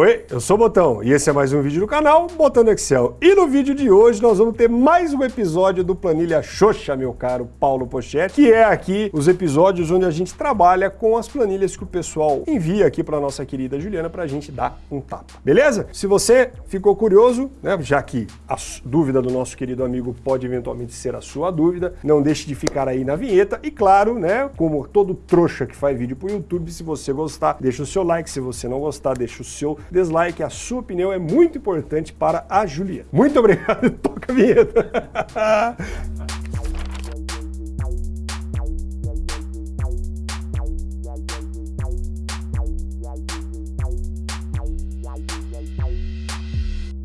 Oi, eu sou o Botão e esse é mais um vídeo do canal Botando Excel. E no vídeo de hoje nós vamos ter mais um episódio do Planilha Xoxa, meu caro Paulo Pochetti, que é aqui os episódios onde a gente trabalha com as planilhas que o pessoal envia aqui para nossa querida Juliana para a gente dar um tapa. Beleza? Se você ficou curioso, né, já que a dúvida do nosso querido amigo pode eventualmente ser a sua dúvida, não deixe de ficar aí na vinheta e claro, né, como todo trouxa que faz vídeo para o YouTube, se você gostar, deixa o seu like, se você não gostar, deixa o seu dislike, a sua opinião é muito importante para a Juliana. Muito obrigado, toca a vinheta.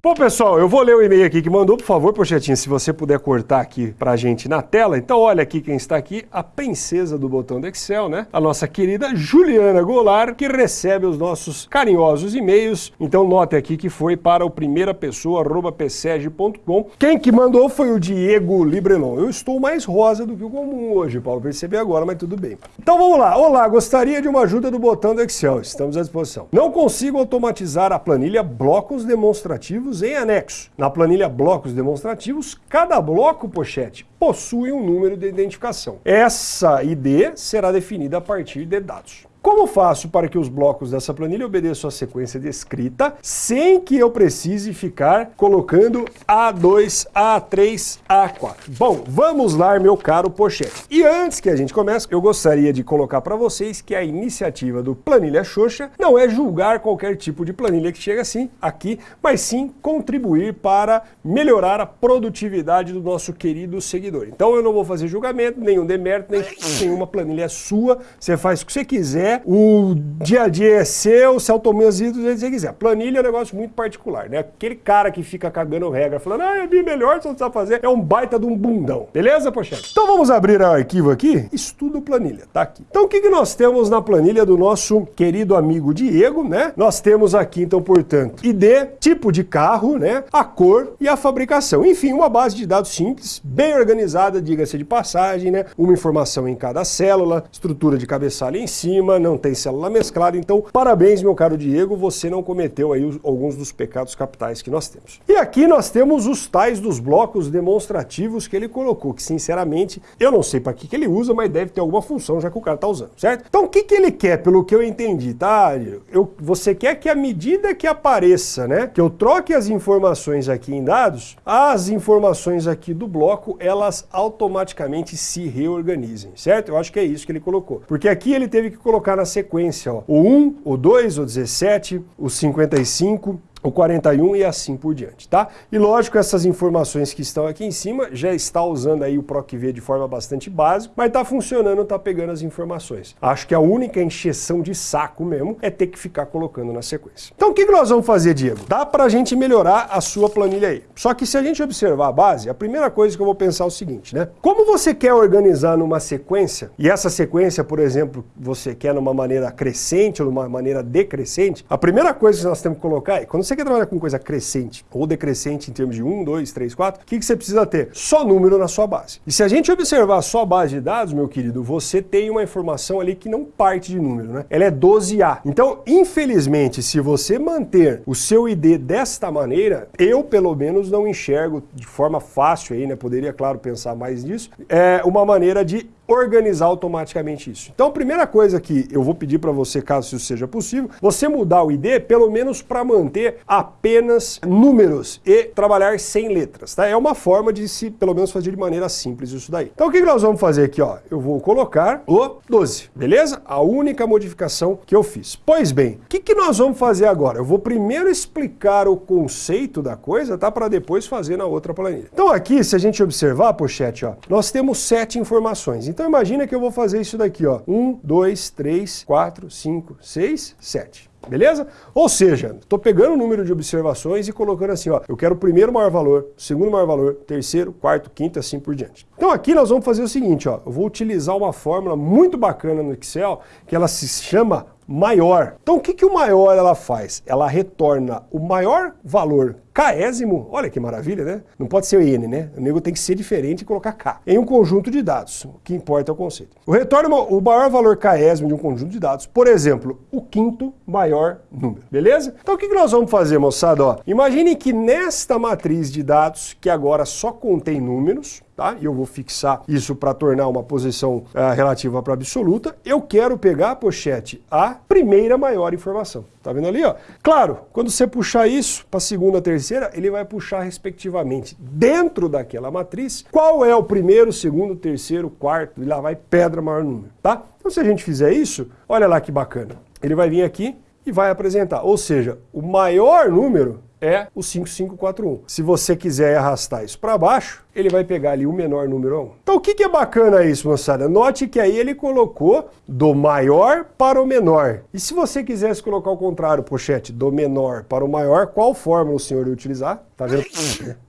Bom, pessoal, eu vou ler o e-mail aqui que mandou, por favor, Pochetinho, se você puder cortar aqui pra gente na tela. Então, olha aqui quem está aqui, a princesa do botão do Excel, né? A nossa querida Juliana Goulart, que recebe os nossos carinhosos e-mails. Então, note aqui que foi para o primeira pessoa, pseg.com. Quem que mandou foi o Diego Librelon. Eu estou mais rosa do que o comum hoje, Paulo, percebi agora, mas tudo bem. Então, vamos lá. Olá, gostaria de uma ajuda do botão do Excel. Estamos à disposição. Não consigo automatizar a planilha blocos demonstrativos em anexo. Na planilha blocos demonstrativos, cada bloco pochete possui um número de identificação. Essa ID será definida a partir de dados. Como faço para que os blocos dessa planilha obedeçam a sequência descrita sem que eu precise ficar colocando A2, A3, A4? Bom, vamos lá, meu caro Pochete. E antes que a gente comece, eu gostaria de colocar para vocês que a iniciativa do Planilha Xoxa não é julgar qualquer tipo de planilha que chega assim aqui, mas sim contribuir para melhorar a produtividade do nosso querido seguidor. Então eu não vou fazer julgamento, nenhum demérito, nem nenhuma planilha sua, você faz o que você quiser, o dia a dia é seu, se automatiza do jeito que você quiser. Planilha é um negócio muito particular, né? Aquele cara que fica cagando regra, falando, ah, é bem melhor, você não sabe fazer, é um baita de um bundão. Beleza, pochete? Então vamos abrir o arquivo aqui, estudo planilha, tá aqui. Então o que, que nós temos na planilha do nosso querido amigo Diego, né? Nós temos aqui, então, portanto, ID, tipo de carro, né? A cor e a fabricação. Enfim, uma base de dados simples, bem organizada, diga-se de passagem, né? Uma informação em cada célula, estrutura de cabeçalho em cima, não tem célula mesclada, então parabéns, meu caro Diego, você não cometeu aí os, alguns dos pecados capitais que nós temos. E aqui nós temos os tais dos blocos demonstrativos que ele colocou, que sinceramente eu não sei para que, que ele usa, mas deve ter alguma função já que o cara está usando, certo? Então o que, que ele quer, pelo que eu entendi, tá? Eu, você quer que à medida que apareça, né, que eu troque as informações aqui em dados, as informações aqui do bloco, elas automaticamente se reorganizem, certo? Eu acho que é isso que ele colocou. Porque aqui ele teve que colocar colocar na sequência, ó, o 1, o 2, o 17, o 55, o 41 e assim por diante, tá? E lógico, essas informações que estão aqui em cima já está usando aí o PROCV de forma bastante básica, mas tá funcionando, tá pegando as informações. Acho que a única encheção de saco mesmo é ter que ficar colocando na sequência. Então o que nós vamos fazer, Diego? Dá pra gente melhorar a sua planilha aí. Só que se a gente observar a base, a primeira coisa que eu vou pensar é o seguinte, né? Como você quer organizar numa sequência, e essa sequência, por exemplo, você quer numa maneira crescente ou numa maneira decrescente, a primeira coisa que nós temos que colocar é, quando você quer trabalhar com coisa crescente ou decrescente em termos de 1, 2, 3, 4, o que, que você precisa ter? Só número na sua base. E se a gente observar só a base de dados, meu querido, você tem uma informação ali que não parte de número, né? Ela é 12A. Então, infelizmente, se você manter o seu ID desta maneira, eu, pelo menos, não enxergo de forma fácil aí, né? Poderia, claro, pensar mais nisso, é uma maneira de organizar automaticamente isso. Então, a primeira coisa que eu vou pedir para você, caso isso seja possível, você mudar o ID pelo menos para manter apenas números e trabalhar sem letras, tá? É uma forma de se, pelo menos, fazer de maneira simples isso daí. Então, o que nós vamos fazer aqui, ó? Eu vou colocar o 12, beleza? A única modificação que eu fiz. Pois bem, o que, que nós vamos fazer agora? Eu vou primeiro explicar o conceito da coisa, tá? Para depois fazer na outra planilha. Então, aqui, se a gente observar, pochete, ó, nós temos sete informações. Então imagina que eu vou fazer isso daqui, ó. 1, 2, 3, 4, 5, 6, 7. Beleza? Ou seja, estou pegando o número de observações e colocando assim, ó, eu quero o primeiro maior valor, o segundo maior valor, terceiro, quarto, quinto, assim por diante. Então aqui nós vamos fazer o seguinte, ó, eu vou utilizar uma fórmula muito bacana no Excel, que ela se chama maior. Então o que, que o maior ela faz? Ela retorna o maior valor késimo, olha que maravilha, né? Não pode ser n, né? O nego tem que ser diferente e colocar k. Em um conjunto de dados, o que importa é o conceito. O retorno o maior valor késimo de um conjunto de dados, por exemplo, o quinto maior número, beleza? Então o que nós vamos fazer, moçada? Ó, imagine que nesta matriz de dados, que agora só contém números, tá? E eu vou fixar isso para tornar uma posição uh, relativa para absoluta. Eu quero pegar, pochete, a primeira maior informação. Tá vendo ali, ó? Claro, quando você puxar isso para a segunda, terceira, ele vai puxar respectivamente dentro daquela matriz qual é o primeiro, segundo, terceiro, quarto, e lá vai pedra maior número, tá? Então se a gente fizer isso, olha lá que bacana. Ele vai vir aqui e vai apresentar, ou seja, o maior número é o 5541. Se você quiser arrastar isso para baixo, ele vai pegar ali o menor número 1. Então o que, que é bacana isso, moçada? Note que aí ele colocou do maior para o menor. E se você quisesse colocar o contrário, pochete, do menor para o maior, qual fórmula o senhor ia utilizar? Tá vendo?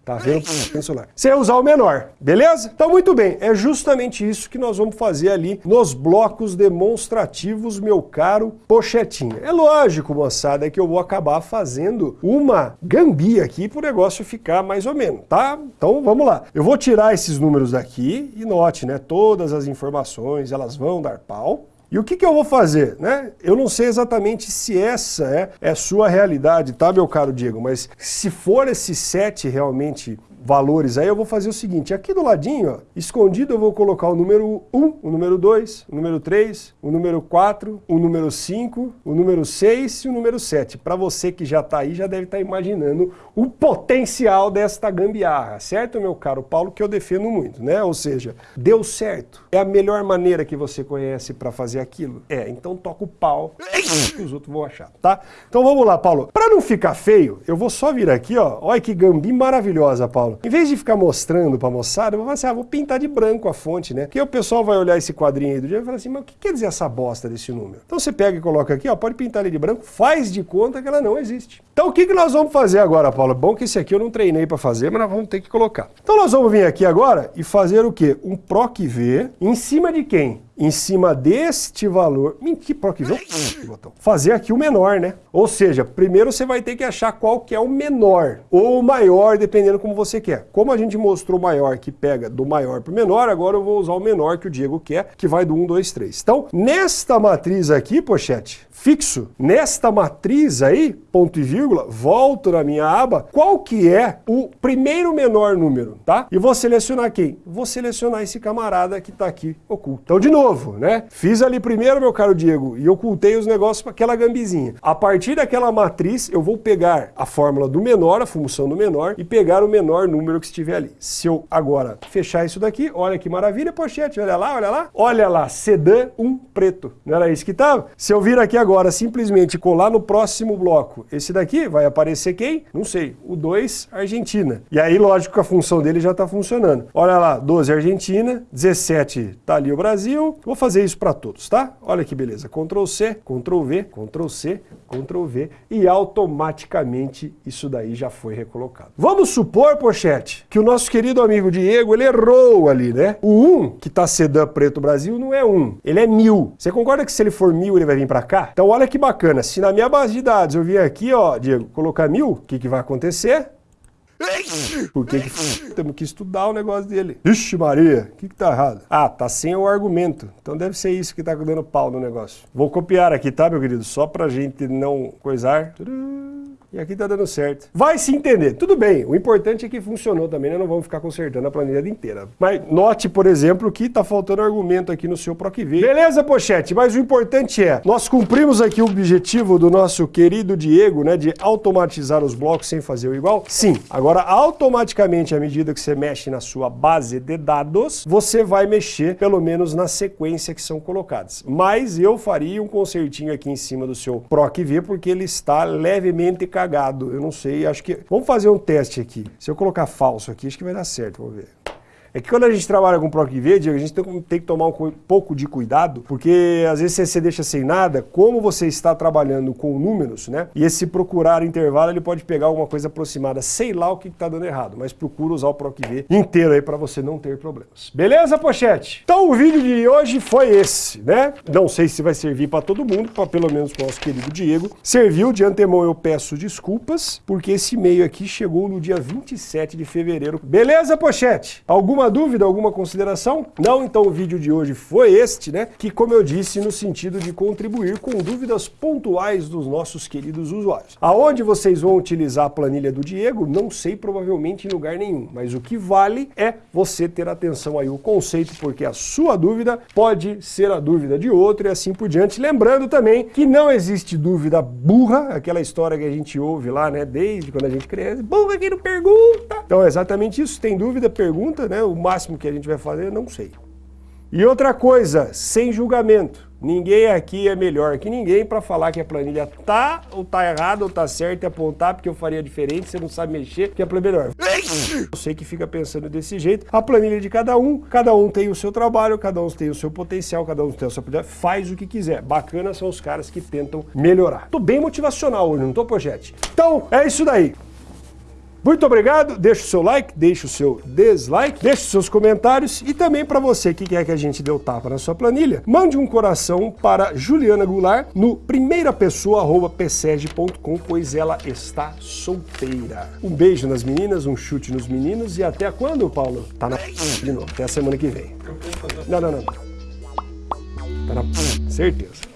Tá vendo? Celular. Você ia usar o menor, beleza? Então muito bem, é justamente isso que nós vamos fazer ali nos blocos demonstrativos, meu caro pochetinho. É lógico, moçada, que eu vou acabar fazendo uma gambia aqui para o negócio ficar mais ou menos, tá? Então vamos lá. Eu vou tirar esses números daqui e note, né, todas as informações, elas vão dar pau. E o que, que eu vou fazer? Né? Eu não sei exatamente se essa é, é sua realidade, tá, meu caro Diego? Mas se for esse set realmente valores aí, eu vou fazer o seguinte, aqui do ladinho, ó, escondido eu vou colocar o número 1, o número 2, o número 3, o número 4, o número 5, o número 6 e o número 7. Para você que já está aí, já deve estar tá imaginando o potencial desta gambiarra, certo, meu caro Paulo, que eu defendo muito, né? Ou seja, deu certo. É a melhor maneira que você conhece para fazer aquilo? É, então toca o pau que os outros vão achar, tá? Então vamos lá, Paulo. Para não ficar feio, eu vou só vir aqui, ó. Olha que gambi maravilhosa, Paulo. Em vez de ficar mostrando para a moçada, eu vou falar assim, ah, vou pintar de branco a fonte, né? Porque o pessoal vai olhar esse quadrinho aí do dia e falar assim, mas o que quer dizer essa bosta desse número? Então você pega e coloca aqui, ó, pode pintar ele de branco, faz de conta que ela não existe. Então o que, que nós vamos fazer agora, Paulo? Bom que esse aqui eu não treinei para fazer, mas nós vamos ter que colocar. Então nós vamos vir aqui agora e fazer o quê? Um PROC V em cima de quem? Em cima deste valor, que botão. Fazer aqui o menor, né? Ou seja, primeiro você vai ter que achar qual que é o menor ou o maior, dependendo como você quer. Como a gente mostrou o maior que pega do maior para o menor, agora eu vou usar o menor que o Diego quer, que vai do 1, 2, 3. Então, nesta matriz aqui, pochete, fixo, nesta matriz aí, ponto e vírgula, volto na minha aba, qual que é o primeiro menor número, tá? E vou selecionar quem? Vou selecionar esse camarada que está aqui oculto. Então, de novo, novo, né? Fiz ali primeiro, meu caro Diego, e ocultei os negócios para aquela gambizinha. A partir daquela matriz, eu vou pegar a fórmula do menor, a função do menor, e pegar o menor número que estiver ali. Se eu agora fechar isso daqui, olha que maravilha, pochete, olha lá, olha lá. Olha lá, sedã um preto. Não era isso que estava? Se eu vir aqui agora, simplesmente colar no próximo bloco, esse daqui vai aparecer quem? Não sei. O 2, Argentina. E aí, lógico que a função dele já está funcionando. Olha lá, 12 Argentina, 17 tá ali o Brasil, vou fazer isso para todos, tá? Olha que beleza. Ctrl C, Ctrl V, Ctrl C, Ctrl V e automaticamente isso daí já foi recolocado. Vamos supor, pochete, que o nosso querido amigo Diego, ele errou ali, né? O 1, que tá sedã preto Brasil, não é 1, ele é 1000. Você concorda que se ele for 1000, ele vai vir para cá? Então olha que bacana, se na minha base de dados eu vier aqui, ó, Diego, colocar 1000, o que que vai acontecer? Por que, temos que estudar o negócio dele? Ixi Maria, o que, que tá errado? Ah, tá sem o argumento. Então deve ser isso que tá dando pau no negócio. Vou copiar aqui, tá, meu querido? Só pra gente não coisar. E aqui tá dando certo. Vai se entender. Tudo bem, o importante é que funcionou também, né? Não vamos ficar consertando a planilha inteira. Mas note, por exemplo, que tá faltando argumento aqui no seu PROCV. Beleza, Pochete? Mas o importante é, nós cumprimos aqui o objetivo do nosso querido Diego, né? De automatizar os blocos sem fazer o igual? Sim. Agora, automaticamente, à medida que você mexe na sua base de dados, você vai mexer, pelo menos, na sequência que são colocadas. Mas eu faria um consertinho aqui em cima do seu PROCV, porque ele está levemente carregado cagado. Eu não sei, acho que... Vamos fazer um teste aqui. Se eu colocar falso aqui, acho que vai dar certo, vamos ver. É que quando a gente trabalha com PROC-V, Diego, a gente tem, que tomar um pouco de cuidado, porque às vezes você deixa sem nada, como você está trabalhando com números, né? E esse procurar intervalo, ele pode pegar alguma coisa aproximada, sei lá o que está dando errado, mas procura usar o PROC-V inteiro aí para você não ter problemas. Beleza, pochete? Então o vídeo de hoje foi esse, né? Não sei se vai servir para todo mundo, para pelo menos para o nosso querido Diego. Serviu, de antemão eu peço desculpas, porque esse e-mail aqui chegou no dia 27 de fevereiro. Beleza, pochete? Alguma dúvida, alguma consideração? Não, então o vídeo de hoje foi este, né? Que, como eu disse, no sentido de contribuir com dúvidas pontuais dos nossos queridos usuários. Aonde vocês vão utilizar a planilha do Diego, não sei, provavelmente em lugar nenhum, mas o que vale é você ter atenção aí ao conceito, porque a sua dúvida pode ser a dúvida de outro e assim por diante. Lembrando também que não existe dúvida burra, aquela história que a gente ouve lá, né, desde quando a gente cresce, burra que não pergunta. Então é exatamente isso, tem dúvida, pergunta, né, o máximo que a gente vai fazer, não sei. E outra coisa, sem julgamento. Ninguém aqui é melhor que ninguém para falar que a planilha tá ou tá errada ou tá certa e apontar porque eu faria diferente, você não sabe mexer, que a planilha é. Eu sei que fica pensando desse jeito. A planilha é de cada um, cada um tem o seu trabalho, cada um tem o seu potencial, cada um tem o seu poder, faz o que quiser. Bacana são os caras que tentam melhorar. Tô bem motivacional hoje, não tô, Projete? Então, é isso daí. Muito obrigado, deixa o seu like, deixa o seu dislike, deixa os seus comentários e também para você que quer que a gente dê o tapa na sua planilha, mande um coração para Juliana Goulart no primeirapessoa.pseg.com, pois ela está solteira. Um beijo nas meninas, um chute nos meninos e até quando, Paulo? Tá na de novo, até a semana que vem. Não, não, não. Tá na certeza.